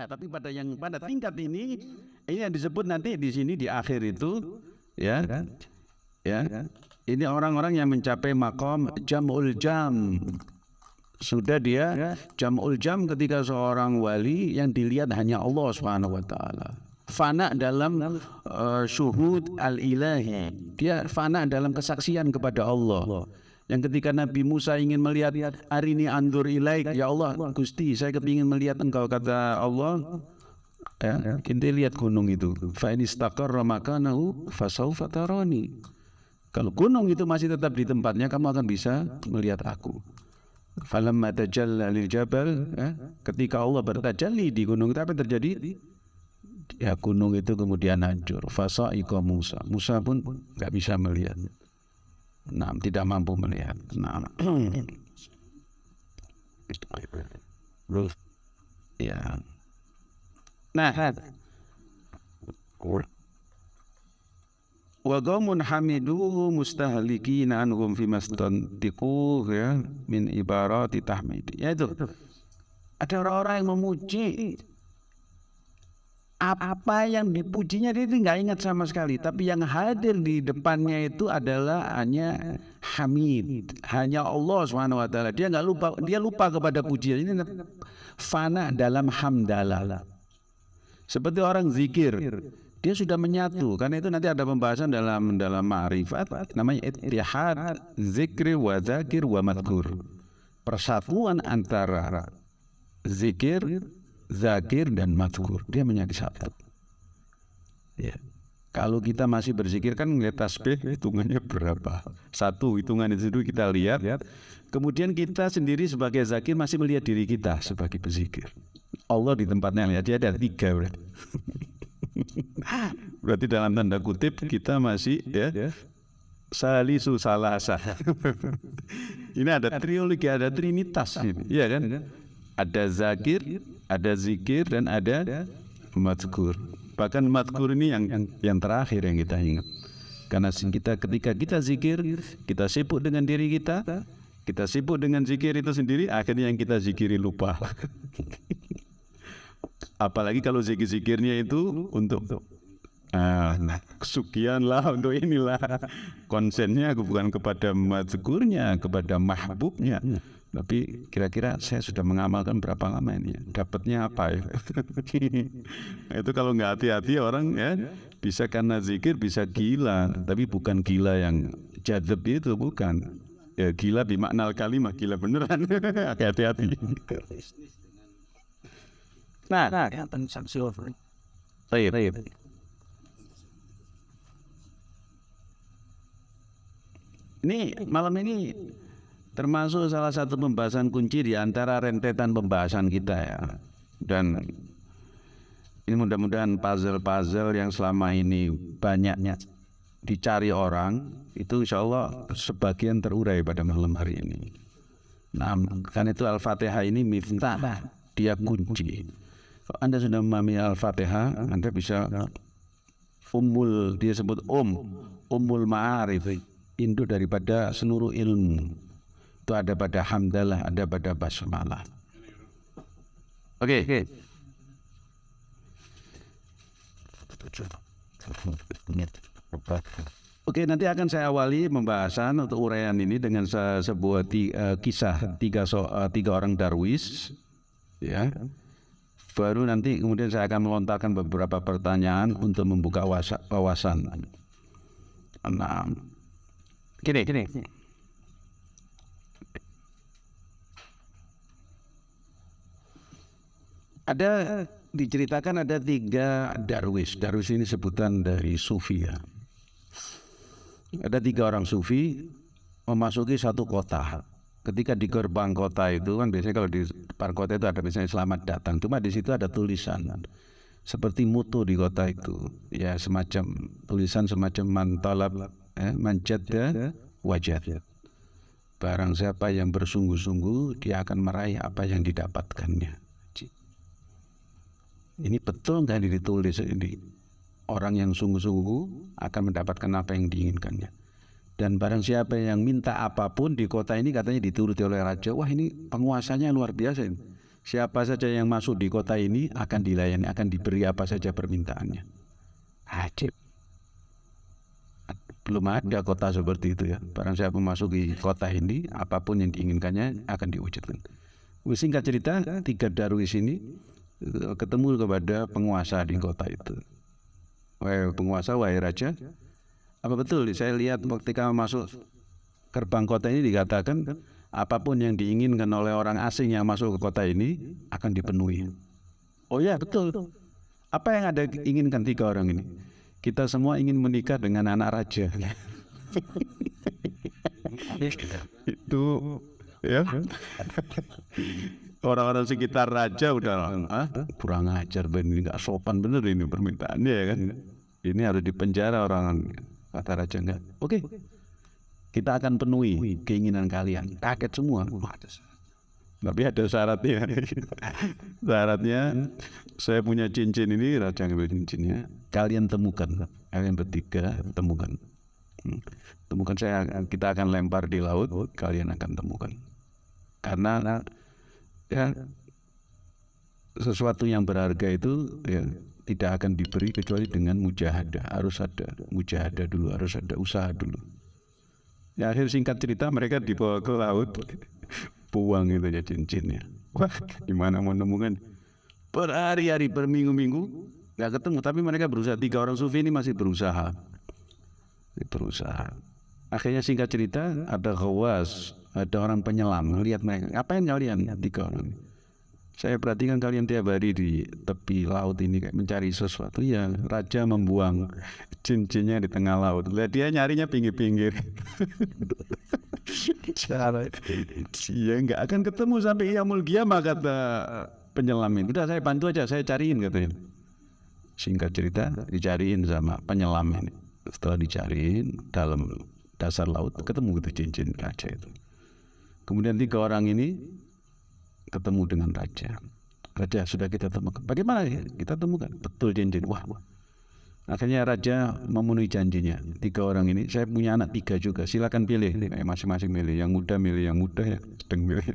Nah, tapi pada yang pada tingkat ini ini yang disebut nanti di sini di akhir itu ya ya ini orang-orang yang mencapai makom jamul jam. Sudah dia jamul jam ketika seorang wali yang dilihat hanya Allah Subhanahu wa taala. Fana dalam uh, syuhud al-ilahi. Dia fana dalam kesaksian kepada Allah yang ketika Nabi Musa ingin melihat hari ini andur ilaik ya Allah Gusti saya kepingin melihat engkau kata Allah ya kita lihat gunung itu fa in istaqarra makanahu fasaufa kalau gunung itu masih tetap di tempatnya kamu akan bisa melihat aku Falamma tajalla lil jabal, eh, ketika Allah bertajalli di gunung itu apa yang terjadi? Ya gunung itu kemudian hancur. Fasaiqa Musa. Musa pun nggak bisa melihat. Nah, tidak mampu melihat. Nah, ya. Nah, wa qaumun hamiduhu mustahlikina anhum fi mastantiqu ya min ibarati tahmid. Ya itu. Ada orang-orang yang memuji apa yang dipujinya dia nggak ingat sama sekali. Tapi yang hadir di depannya itu adalah hanya hamid. Hanya Allah subhanahu wa taala. Dia nggak lupa dia lupa kepada pujian. Ini fana dalam hamdalah. Seperti orang zikir. Dia sudah menyatu. Karena itu nanti ada pembahasan dalam dalam ma'rifat. Namanya ittihad zikri wa zakir wa madkur persatuan antara zikir zakir dan madkur dia menjadi satu. Ya. Kalau kita masih berzikir kan ngeliat tasbih hitungannya berapa? Satu hitungan itu dulu kita lihat. Kemudian kita sendiri sebagai zakir masih melihat diri kita sebagai berzikir. Allah di tempatnya lihat dia ada tiga berarti. Berarti dalam tanda kutip kita masih ya salisu salasa. ini ada triologi, ada trinitas ini, ya kan? Ada zakir, ada zikir dan ada mazkur. Bahkan mazkur ini yang yang terakhir yang kita ingat. Karena kita ketika kita zikir, kita sibuk dengan diri kita, kita sibuk dengan zikir itu sendiri, akhirnya yang kita zikiri lupa. Apalagi kalau zikir-zikirnya itu untuk Uh, nah, kesukianlah untuk inilah konsennya bukan kepada mazkurnya, kepada mahbubnya. Tapi kira-kira saya sudah mengamalkan berapa lama ini? Dapatnya apa ya? itu kalau nggak hati-hati orang ya bisa karena zikir bisa gila, tapi bukan gila yang jadab itu bukan. Ya gila bimakna kalimat gila beneran. Hati-hati. Nah, nah, baik. Ini malam ini termasuk salah satu pembahasan kunci di antara rentetan pembahasan kita ya. Dan ini mudah-mudahan puzzle-puzzle yang selama ini banyaknya dicari orang itu insya Allah sebagian terurai pada malam hari ini. Nah, kan itu Al-Fatihah ini miftah, dia kunci. Kalau Anda sudah memahami Al-Fatihah, Anda bisa umul dia sebut um, umul ma'arif, induk daripada seluruh ilmu. Itu ada pada hamdalah, ada pada basmalah. Oke. Okay. Oke, nanti akan saya awali pembahasan untuk uraian ini dengan sebuah tiga, uh, kisah tiga so, uh, tiga orang darwis, ya baru nanti kemudian saya akan melontarkan beberapa pertanyaan untuk membuka wawasan. Gini, gini. Ada diceritakan ada tiga darwis. Darwis ini sebutan dari sufi ya. Ada tiga orang sufi memasuki satu kota. Ketika di gerbang kota itu kan biasanya kalau di depan kota itu ada misalnya selamat datang. Cuma di situ ada tulisan. Seperti mutu di kota itu. Ya semacam tulisan semacam mantalab eh, manjadda wajad barang siapa yang bersungguh-sungguh dia akan meraih apa yang didapatkannya ini betul nggak ditulis ini orang yang sungguh-sungguh akan mendapatkan apa yang diinginkannya dan barang siapa yang minta apa pun di kota ini katanya dituruti oleh raja. Wah ini penguasanya luar biasa ini. siapa saja yang masuk di kota ini akan dilayani, akan diberi apa saja permintaannya. Ajib. Belum ada kota seperti itu ya. Barang siapa memasuki kota ini, apa pun yang diinginkannya akan diwujudkan. Singkat cerita, tiga darwis ini ketemu kepada penguasa di kota itu. Wahai penguasa, wahai raja, apa betul? Saya lihat ketika masuk gerbang kota ini dikatakan apa pun yang diinginkan oleh orang asing yang masuk ke kota ini akan dipenuhi. Oh ya betul. Apa yang ada inginkan tiga orang ini? Kita semua ingin menikah dengan anak raja. Itu ya. Orang-orang sekitar raja udah ah, kurang ajar ini nggak sopan bener ini permintaannya ya kan. Ini harus dipenjara orang kata raja enggak. Oke. Kita akan penuhi keinginan kalian. Kaget semua. Tapi ada syaratnya. syaratnya saya punya cincin ini raja ngambil cincinnya. Kalian temukan. Kalian bertiga temukan. Hmm. Temukan saya kita akan lempar di laut, kalian akan temukan. Karena ya. Sesuatu yang berharga itu ya tidak akan diberi kecuali dengan mujahadah. Harus ada mujahadah dulu harus ada usaha dulu. Ya akhir singkat cerita mereka dibawa ke laut. Buang itu ya cincinnya. Wah gimana mau nemukan? Berhari-hari berminggu-minggu nggak ketemu. Tapi mereka berusaha. Tiga orang sufi ini masih berusaha. Berusaha akhirnya singkat cerita ada khawas ada orang penyelam lihat mereka ngapain kalian? Tiga orang. Saya perhatikan kalian tiap hari di tepi laut ini kayak mencari sesuatu. Ya raja membuang cincinnya di tengah laut. Lihat dia nyarinya pinggir-pinggir. Cara ya nggak akan ketemu sampai Yamul Giyamah kata penyelam ini. Udah saya bantu aja saya cariin katanya. Singkat cerita dicariin sama penyelam ini. Setelah dicariin dalam dasar laut ketemu gitu cincin raja itu kemudian tiga orang ini ketemu dengan raja. Raja sudah kita temukan. Bagaimana ya? kita temukan? Betul janji. Wah, wah. Akhirnya raja memenuhi janjinya. Tiga orang ini, saya punya anak tiga juga. Silakan pilih. Masing-masing milih. Yang muda milih yang muda, yang sedang milih.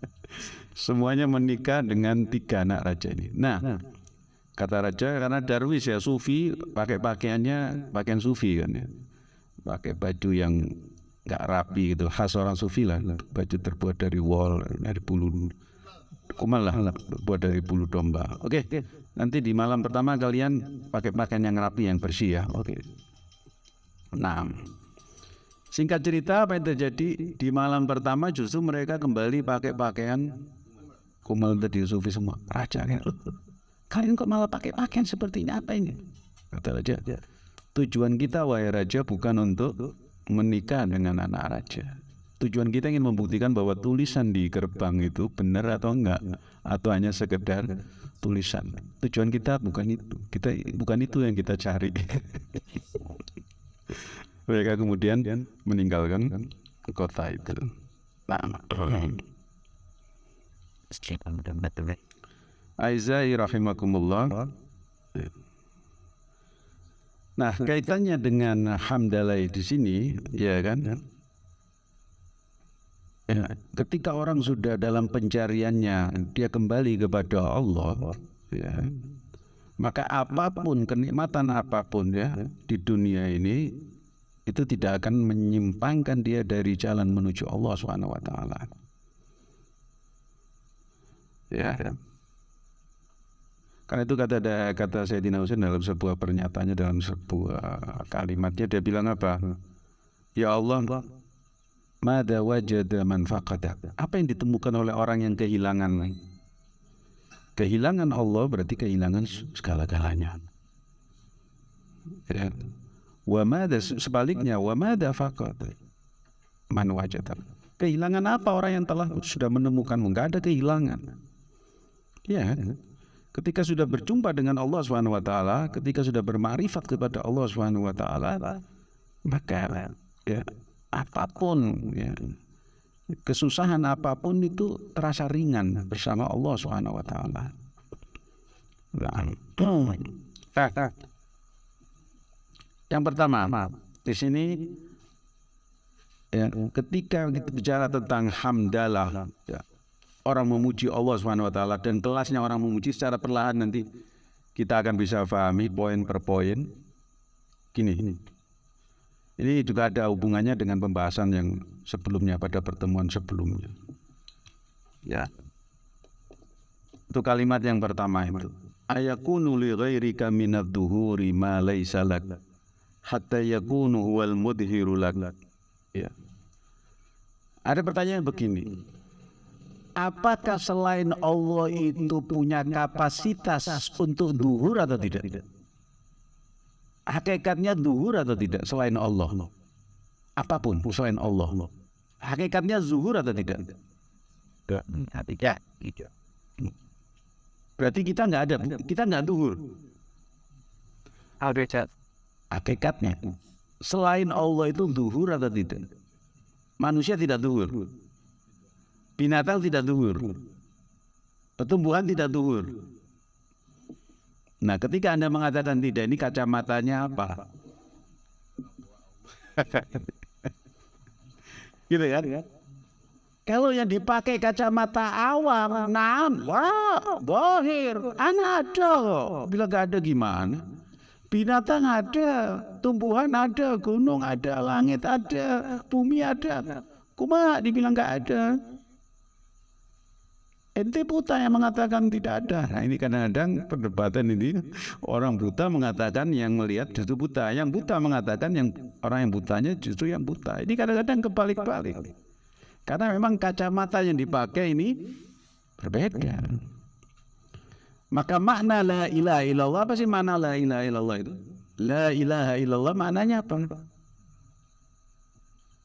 Semuanya menikah dengan tiga anak raja ini. Nah, kata raja karena darwis ya sufi pakai pakaiannya pakaian sufi kan ya. Pakai baju yang nggak rapi gitu. Khas orang sufi lah baju terbuat dari wol dari bulu kumal lah buat dari bulu domba. Oke okay. nanti di malam pertama kalian pakai pakaian yang rapi yang bersih ya. Oke. Okay. nah singkat cerita apa yang terjadi? Di malam pertama justru mereka kembali pakai pakaian kumal tadi sufi semua. Raja kan kalian kok malah pakai pakaian seperti ini? Apa ini? Kata raja tujuan kita wahai raja bukan untuk menikah dengan anak raja. Tujuan kita ingin membuktikan bahwa tulisan di gerbang itu benar atau enggak atau hanya sekedar tulisan. Tujuan kita bukan itu. Kita bukan itu yang kita cari. Mereka kemudian meninggalkan kota itu. Nah. Aizai rahimakumullah. Nah, kaitannya dengan hamdallah di sini, ya kan? Ya, ketika orang sudah dalam pencariannya, dia kembali kepada Allah, ya, maka apa pun kenikmatan apa pun ya di dunia ini itu tidak akan menyimpangkan dia dari jalan menuju Allah Subhanahu wa taala. Ya. Karena itu kata kata Sayyidina Husain dalam sebuah pernyataannya dalam sebuah kalimatnya dia bilang apa? Ya Allah, Mada wajada man Apa yang ditemukan oleh orang yang kehilangan? Kehilangan Allah berarti kehilangan segala-galanya. Ya. Wa mada sebaliknya wa mada faqad man wajada. Kehilangan apa orang yang telah sudah menemukan? Enggak ada kehilangan. Ya. Ketika sudah berjumpa dengan Allah Subhanahu wa taala, ketika sudah bermarifat kepada Allah Subhanahu wa taala, maka ya apa pun ya kesusahan apa pun itu terasa ringan bersama Allah Subhanahu wa taala. Yang pertama, di sini ya, ketika kita bicara tentang hamdalah, ya, orang memuji Allah Subhanahu wa taala dan kelasnya orang memuji secara perlahan nanti kita akan bisa pahami poin per poin. Gini, ini. Ini juga ada hubungannya dengan pembahasan yang sebelumnya pada pertemuan sebelumnya. Ya. Itu kalimat yang pertama itu. Ayakunu li ghairika minad duhuri ma laysa lak hatta yakunu huwal mudhiru lak. Ya. Ada pertanyaan begini. Apakah selain Allah itu punya kapasitas untuk duhur atau tidak? Hakikatnya duhur atau tidak selain Allah? Apa pun selain Allah. Hakikatnya zuhur atau tidak? Berarti kita nggak ada, kita nggak duhur. Hakikatnya. Selain Allah itu duhur atau tidak? Manusia tidak duhur. Binatang tidak duhur. Pertumbuhan tidak duhur. Nah ketika Anda mengatakan tidak, ini kacamatanya apa? gitu kan? Kalau yang dipakai kacamata awam, nah, wah, bohir, anak ada Bila gak ada gimana? Binatang ada, tumbuhan ada, gunung ada, langit ada, bumi ada. Kuma dibilang gak ada. Ente buta yang mengatakan tidak ada. Nah ini kadang-kadang perdebatan ini orang buta mengatakan yang melihat justru buta, yang buta mengatakan yang orang yang butanya justru yang buta. Ini kadang-kadang kebalik-balik. Karena memang kacamata yang dipakai ini berbeda. Maka makna la ilaha illallah apa sih makna la ilaha illallah itu? La ilaha illallah maknanya apa?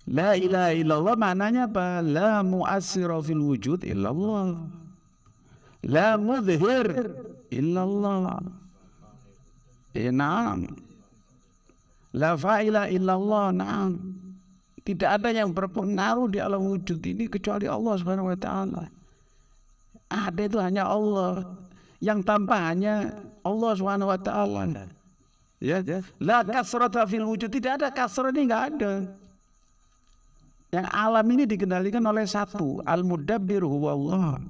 La ilaha illallah maknanya apa? La mu'assira fil wujud illallah. La mudhir illallah. Eh, naam. La fa'ila illallah, naam. Tidak ada yang berpengaruh di alam wujud ini kecuali Allah Subhanahu wa taala. Ada itu hanya Allah. Yang tanpa hanya Allah Subhanahu wa taala. Ya, la kasrata fil wujud. Tidak ada kasrah ini enggak ada. Yang alam ini dikendalikan oleh satu, al-mudabbir huwallah.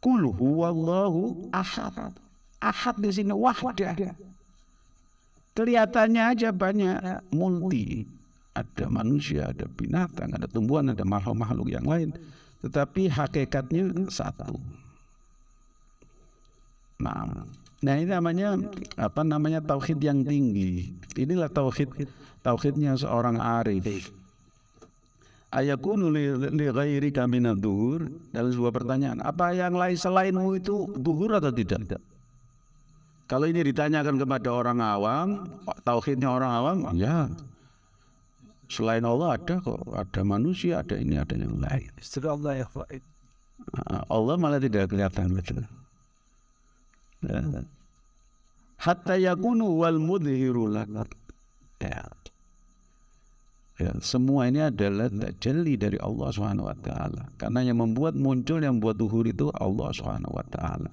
Kul huwallahu ahad. Ahad di sini wahdah. Kelihatannya aja banyak multi. Ada manusia, ada binatang, ada tumbuhan, ada makhluk-makhluk yang lain. Tetapi hakikatnya satu. Nah, nah ini namanya apa namanya tauhid yang tinggi. Inilah tauhid tauhidnya seorang arif ayakunu li, ghairika duhur. Dalam sebuah pertanyaan apa yang lain selainmu itu duhur atau tidak? Kalau ini ditanyakan kepada orang awam tauhidnya orang awam ya. Selain Allah ada kok ada manusia ada ini ada yang lain. Allah ya Allah malah tidak kelihatan betul. Ya. hatta yakunu wal mudhiru ya Ya, semua ini adalah tajalli dari Allah Subhanahu wa taala. Karena yang membuat muncul yang membuat duhur itu Allah Subhanahu wa taala.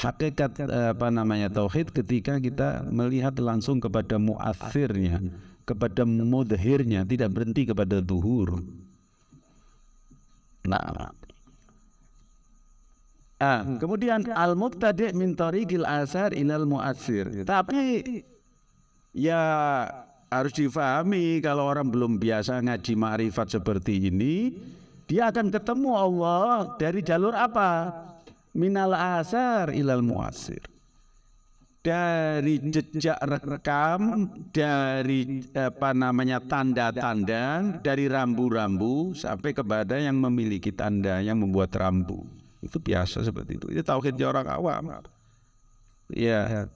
Hakikat eh, apa namanya tauhid ketika kita melihat langsung kepada muathirnya, kepada mudhirnya, tidak berhenti kepada duhur. Nah, Ah, kemudian al-mubtadi' min tariqil asar ilal mu'athir. Tapi ya harus difahami kalau orang belum biasa ngaji ma'rifat seperti ini dia akan ketemu Allah dari jalur apa? Minal asar ilal muasir. Dari jejak rekam dari apa namanya tanda-tanda dari rambu-rambu sampai kepada yang memiliki tanda yang membuat rambu. Itu biasa seperti itu. Itu tauhidnya orang awam. Ya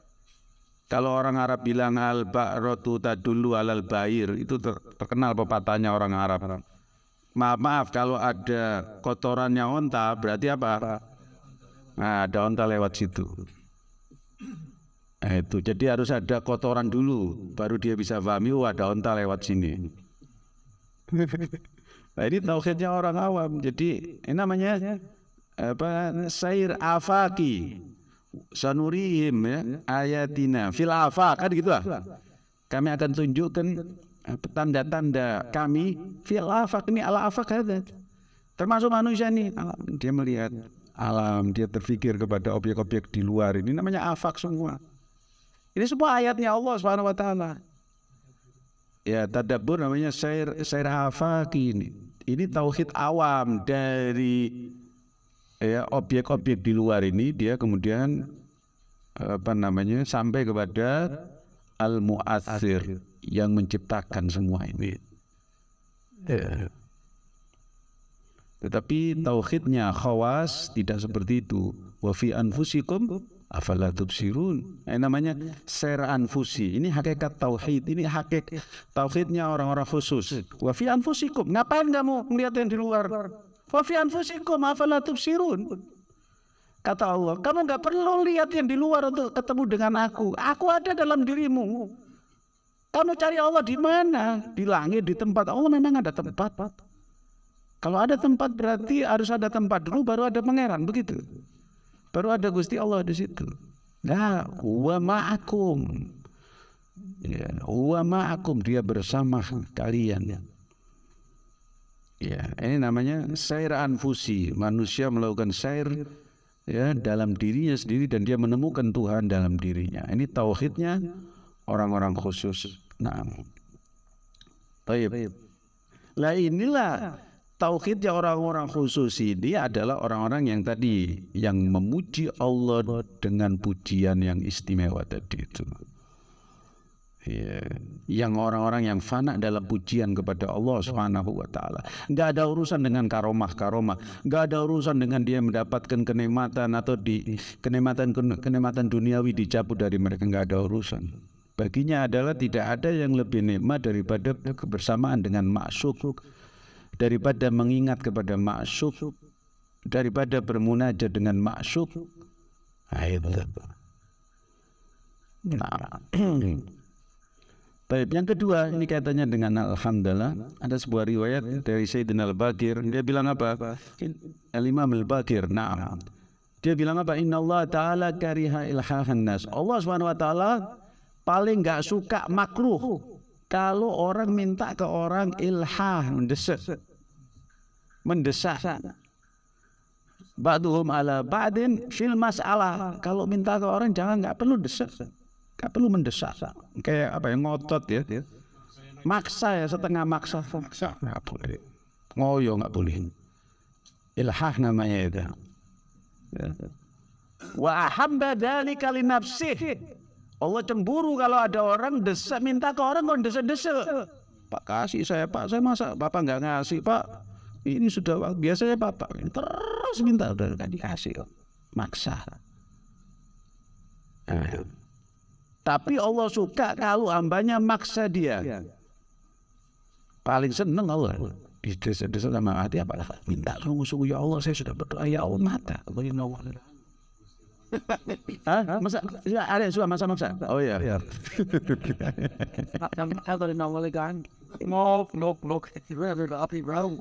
kalau orang Arab bilang al ba'ratu tadullu alal bair itu terkenal pepatahnya orang Arab. Maaf maaf kalau ada kotorannya onta berarti apa? Nah, ada onta lewat situ. Nah, itu jadi harus ada kotoran dulu baru dia bisa pahami oh ada onta lewat sini. nah, ini tauhidnya orang awam. Jadi ini namanya apa? Sair afaki sanurihim ya ayatina fil afaq kan gitu lah. Kami akan tunjukkan tanda-tanda kami fil afaq ini ala afaq ada. Termasuk manusia nih dia melihat alam, dia terfikir kepada objek-objek di luar. Ini namanya afak semua. Ini semua ayatnya Allah Subhanahu wa taala. Ya, tadabbur namanya sair sair afaki ini. Ini tauhid awam dari ya objek-objek di luar ini dia kemudian apa namanya sampai kepada al muathir yang menciptakan semua ini. Ya. Tetapi tauhidnya khawas tidak seperti itu. Wa fi anfusikum afala tubsirun. Ini namanya ser anfusi. Ini hakikat tauhid. Ini hakikat tauhidnya orang-orang khusus. Wa fi anfusikum. Ngapain kamu melihat yang di luar? Wa fi anfusikum afala tubsirun. Kata Allah, kamu nggak perlu lihat yang di luar untuk ketemu dengan aku. Aku ada dalam dirimu. Kamu cari Allah di mana? Di langit, di tempat. Allah memang ada tempat. Kalau ada tempat berarti harus ada tempat dulu baru ada pangeran begitu. Baru ada Gusti Allah di situ. Nah, huwa ma'akum. Ya, huwa ma'akum dia bersama kalian. Ya, ini namanya sair anfusi. Manusia melakukan sair ya dalam dirinya sendiri dan dia menemukan Tuhan dalam dirinya. Ini tauhidnya orang-orang khusus. Nah. Baik. Lah inilah tauhidnya orang-orang khusus ini adalah orang-orang yang tadi yang memuji Allah dengan pujian yang istimewa tadi itu. Ya, yang orang-orang yang fana dalam pujian kepada Allah Subhanahu wa taala. Enggak ada urusan dengan karomah-karomah, enggak ada urusan dengan dia mendapatkan kenikmatan atau di kenikmatan kenikmatan duniawi dicabut dari mereka. Enggak ada urusan. Baginya adalah tidak ada yang lebih nikmat daripada kebersamaan dengan maksud daripada mengingat kepada maksud daripada bermunajat dengan maksud. Nah Baik, yang kedua ini kaitannya dengan alhamdulillah ada sebuah riwayat dari Sayyidina Al-Bakir dia bilang apa? Al-Imam Al-Bakir. Nah. Dia bilang apa? Inna Allah Ta'ala kariha ilhahan nas. Allah taala paling enggak suka makruh kalau orang minta ke orang ilhah mendesak mendesak ba'duhum ala ba'din fil mas'alah kalau minta ke orang jangan nggak perlu desak nggak perlu mendesak kayak apa ya ngotot ya maksa ya setengah maksa. Maksa. Nggak boleh. Ngoyo nggak boleh. Ilhah namanya itu. Ya. wa ahabba dzalika li nafsihi Allah cemburu kalau ada orang desak minta ke orang kok desak-desak. Pak kasih saya Pak. Saya masa Bapak nggak ngasih Pak? Ini sudah biasanya bapak terus minta udah gak dikasih maksa. Nah. Tapi Allah suka kalau hambanya maksa dia paling seneng Allah desa-desa sama hati apa minta sungguh-sungguh ya Allah saya sudah berdoa ya Allah mata Allah Hah? Masa ya, ada yang suka masa-masa? Oh iya. Iya. Kalau di kan, mau no no, api bro,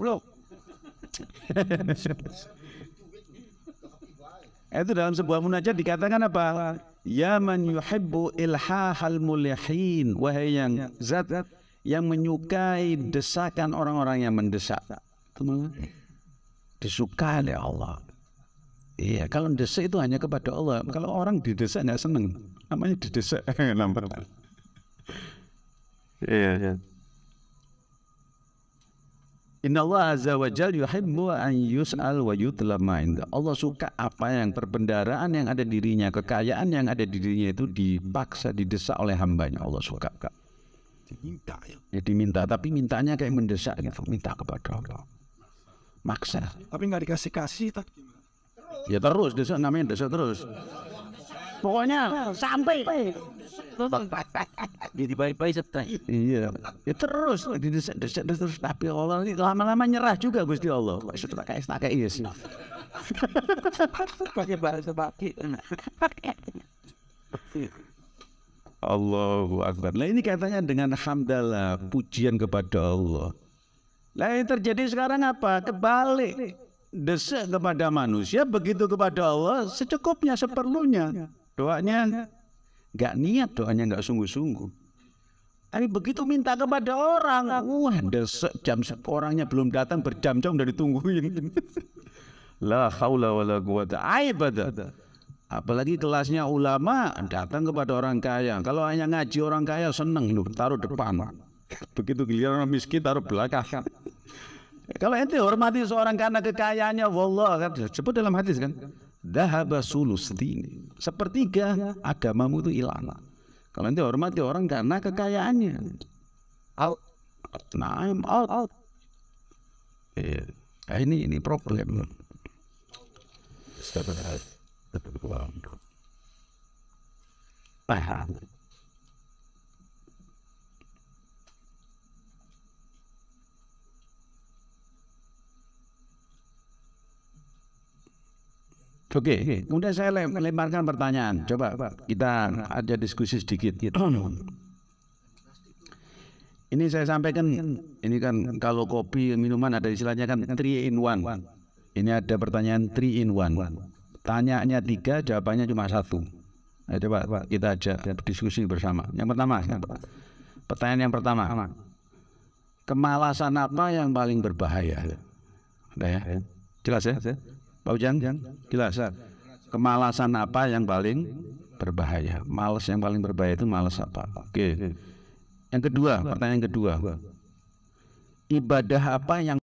itu dalam sebuah munajat dikatakan apa? Ya man yuhibbu ilhahal mulihin. Wahai yang zat yang menyukai desakan orang-orang yang mendesak. Disukai oleh Allah. Iya, kalau desak itu hanya kepada Allah. Kalau orang didesak nggak seneng, namanya didesak. Nampak. Iya, iya. Inna Allah Azza wa Jal yuhibbu an yus'al wa yutlama Allah suka apa yang perbendaraan yang ada dirinya, kekayaan yang ada di dirinya itu dipaksa, didesak oleh hambanya. Allah suka. Diminta ya. ya diminta, tapi mintanya kayak mendesak gitu, minta kepada Allah. Maksa. Tapi nggak dikasih kasih, tak Ya terus, desak namanya desak terus. Pokoknya sampai. Jadi baik-baik setelah iya. Ya terus didesak-desak terus. Tapi Allah ini lama-lama nyerah juga Gusti Allah. Sudah kayak kayak yes pakai bahasa baki Allahu Akbar. Nah ini katanya dengan hamdalah pujian kepada Allah. Nah yang terjadi sekarang apa? Kebalik. Desak kepada manusia, begitu kepada Allah secukupnya, seperlunya. Doanya nggak niat doanya nggak sungguh-sungguh. Tapi begitu minta kepada orang, wah desek jam orangnya belum datang berjam-jam udah ditungguin. La haula wala quwata ibadah. Apalagi kelasnya ulama datang kepada orang kaya. Kalau hanya ngaji orang kaya seneng lu taruh depan. Begitu giliran orang miskin taruh belakang. Kalau ente hormati seorang karena kekayaannya, wallah kan dalam hadis kan, dahaba sulusdini. Sepertiga agamamu itu hilang. Kalau ente hormati orang karena kekayaannya, Out. nah I'm out. out. Iya. Nah, ini ini problem. Paham. Oke, kemudian saya lem- lemparkan pertanyaan. Coba kita ada diskusi sedikit. Ini saya sampaikan, ini kan kalau kopi minuman ada istilahnya kan 3 in 1. Ini ada pertanyaan 3 in 1. Tanyanya tiga, jawabannya cuma satu. Nah, coba kita ajak diskusi bersama. Yang pertama, pertanyaan yang pertama. Kemalasan apa yang paling berbahaya? Udah ya? Jelas ya? Pak Ujang? Jelas. Kemalasan apa yang paling berbahaya? Males yang paling berbahaya itu males apa? Oke. Yang kedua, pertanyaan kedua. Ibadah apa yang